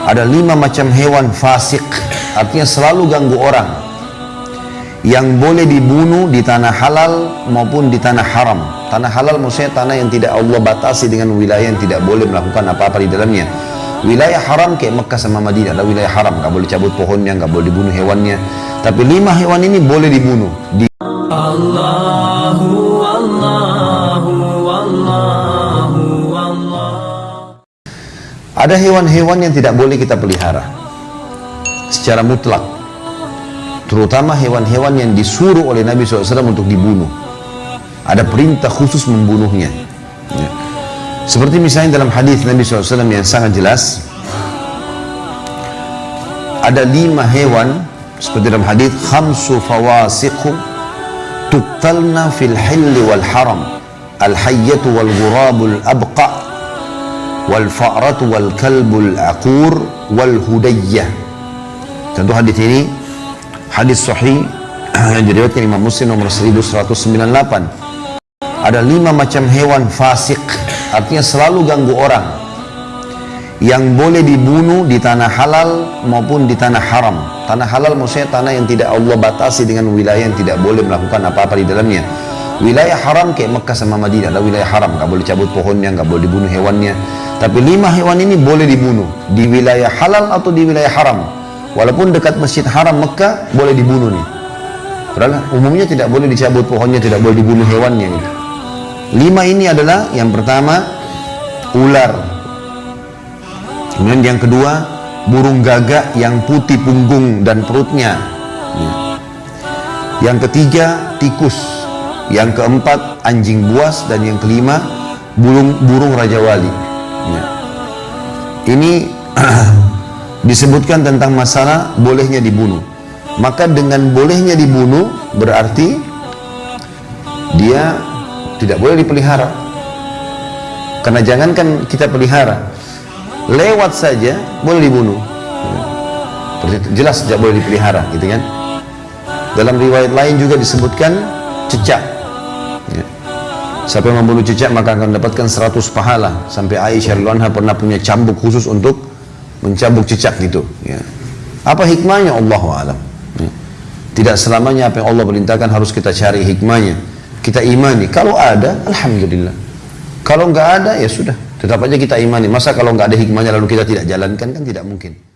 Ada lima macam hewan fasik, artinya selalu ganggu orang. Yang boleh dibunuh di tanah halal maupun di tanah haram. Tanah halal maksudnya tanah yang tidak Allah batasi dengan wilayah yang tidak boleh melakukan apa-apa di dalamnya. Wilayah haram kayak Mekah sama Madinah adalah wilayah haram, nggak boleh cabut pohonnya, nggak boleh dibunuh hewannya. Tapi lima hewan ini boleh dibunuh. Di Allahu Ada hewan-hewan yang tidak boleh kita pelihara secara mutlak. Terutama hewan-hewan yang disuruh oleh Nabi SAW untuk dibunuh. Ada perintah khusus membunuhnya. Ya. Seperti misalnya dalam hadis Nabi SAW yang sangat jelas, ada lima hewan seperti dalam hadis khamsu fawasiqu tuqtalna fil hilli wal haram al hayyatu wal ghurabul abqa wal fa'ratu wal kalbul aqur wal hudayyah. Tentu hadis ini hadis sahih yang diriwayatkan Imam Muslim nomor 1198 ada lima macam hewan fasik artinya selalu ganggu orang yang boleh dibunuh di tanah halal maupun di tanah haram. Tanah halal maksudnya tanah yang tidak Allah batasi dengan wilayah yang tidak boleh melakukan apa-apa di dalamnya wilayah haram kayak Mekah sama Madinah adalah wilayah haram. Nggak boleh cabut pohonnya nggak boleh dibunuh hewannya. Tapi lima hewan ini boleh dibunuh di wilayah halal atau di wilayah haram. Walaupun dekat masjid haram Mekah boleh dibunuh nih. Padahal umumnya tidak boleh dicabut pohonnya tidak boleh dibunuh hewannya gitu. lima ini adalah yang pertama ular. Kemudian yang kedua burung gagak yang putih punggung dan perutnya. Ya. yang ketiga tikus yang keempat anjing buas dan yang kelima burung burung raja wali. Ya. ini disebutkan tentang masalah bolehnya dibunuh. Maka dengan bolehnya dibunuh berarti dia tidak boleh dipelihara. Karena jangankan kita pelihara lewat saja boleh dibunuh. Jelas tidak boleh dipelihara gitu kan? Dalam riwayat lain juga disebutkan cecak. ya. Siapa yang membunuh cecak maka akan mendapatkan 100 pahala. Sampai Aisyah radhiyallahu pernah punya cambuk khusus untuk mencambuk cecak gitu ya. apa hikmahnya? Allah alam. Ya. tidak selamanya apa yang Allah perintahkan harus kita cari hikmahnya. Kita imani. Kalau ada Alhamdulillah. Kalau nggak ada ya sudah. Tetap aja kita imani. Masa kalau nggak ada hikmahnya lalu kita tidak jalankan? Kan tidak mungkin